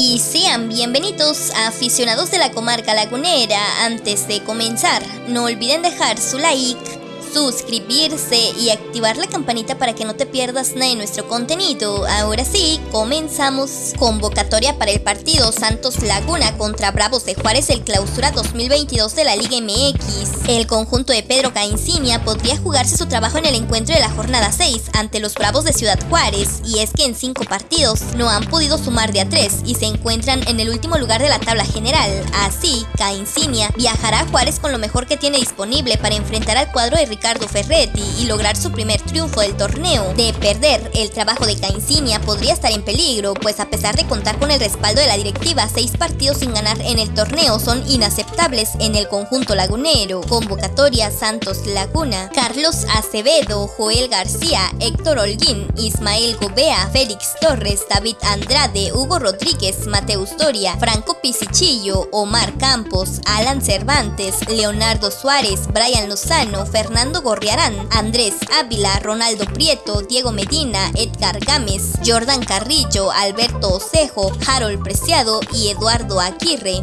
Y sean bienvenidos a aficionados de la comarca lagunera. Antes de comenzar, no olviden dejar su like suscribirse y activar la campanita para que no te pierdas nada de nuestro contenido. Ahora sí, comenzamos. Convocatoria para el partido Santos Laguna contra Bravos de Juárez el clausura 2022 de la Liga MX. El conjunto de Pedro Caincinia podría jugarse su trabajo en el encuentro de la jornada 6 ante los Bravos de Ciudad Juárez y es que en 5 partidos no han podido sumar de a 3 y se encuentran en el último lugar de la tabla general. Así, Caincinia viajará a Juárez con lo mejor que tiene disponible para enfrentar al cuadro de Ricardo Ferretti y lograr su primer triunfo del torneo. De perder, el trabajo de Caincinia podría estar en peligro, pues a pesar de contar con el respaldo de la directiva, seis partidos sin ganar en el torneo son inaceptables en el conjunto lagunero. Convocatoria Santos Laguna, Carlos Acevedo, Joel García, Héctor Holguín, Ismael Gobea, Félix Torres, David Andrade, Hugo Rodríguez, Mateus Doria, Franco Pisichillo, Omar Campos, Alan Cervantes, Leonardo Suárez, Brian Lozano, Fernando Gorriarán, Andrés Ávila, Ronaldo Prieto, Diego Medina, Edgar Gámez, Jordan Carrillo, Alberto Osejo, Harold Preciado y Eduardo Aguirre.